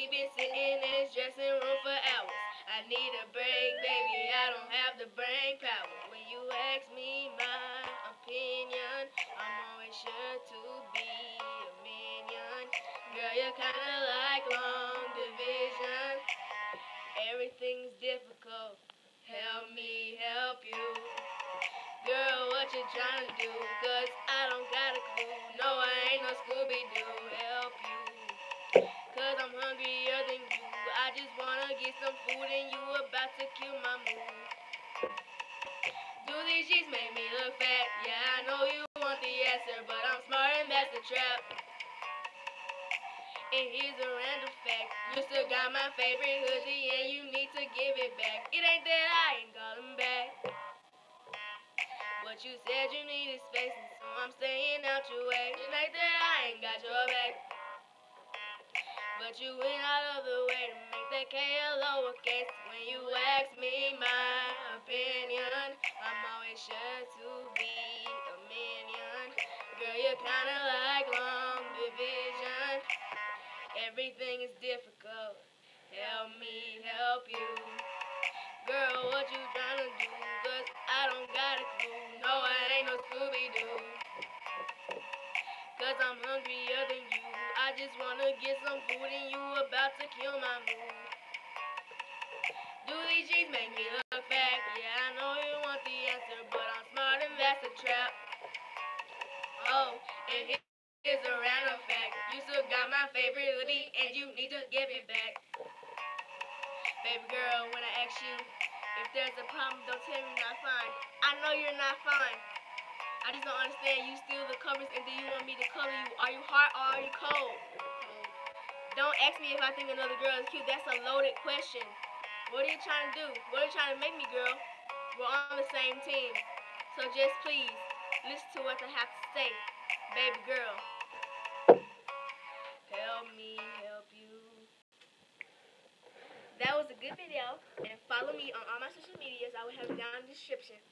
we've been sitting in this dressing room for hours. I need a break, baby. I don't have the brain power. When you ask me my opinion, I'm always sure to be a minion. Girl, you're kinda like long division. Everything's difficult. Help me help you. Girl, what you trying to do? Cause hungrier than you. I just wanna get some food and you about to kill my mood. Do these jeans make me look fat? Yeah, I know you want the answer, but I'm smart and that's the trap. And here's a random fact. You still got my favorite hoodie and you need to give it back. It ain't that I ain't calling back. But you said you needed space and so I'm staying out your way. It ain't that I ain't got your back. But you went out of the way to make that K lowercase. When you ask me my opinion, I'm always sure to be a minion. Girl, you're kinda like long division. Everything is difficult. Help me help you. Girl, what you tryna do? Cause I don't got a clue. No, I ain't no Scooby-Doo. Cause I'm hungrier than you. I just wanna get some food and you about to kill my mood. Do these jeans make me look fat? Yeah, I know you want the answer, but I'm smart and that's a trap. Oh, and here- here's a random fact. You still got my favorite hoodie and you need to give it back. Baby girl, when I ask you if there's a problem, don't tell me not fine. I know you're not fine. I just don't understand. You steal the covers and then you want me to color you? Are you hot or are you cold? Don't ask me if I think another girl is cute. That's a loaded question. What are you trying to do? What are you trying to make me, girl? We're on the same team. So just please, listen to what I have to say. Baby girl. Help me help you. That was a good video. And follow me on all my social medias. I will have it down in the description.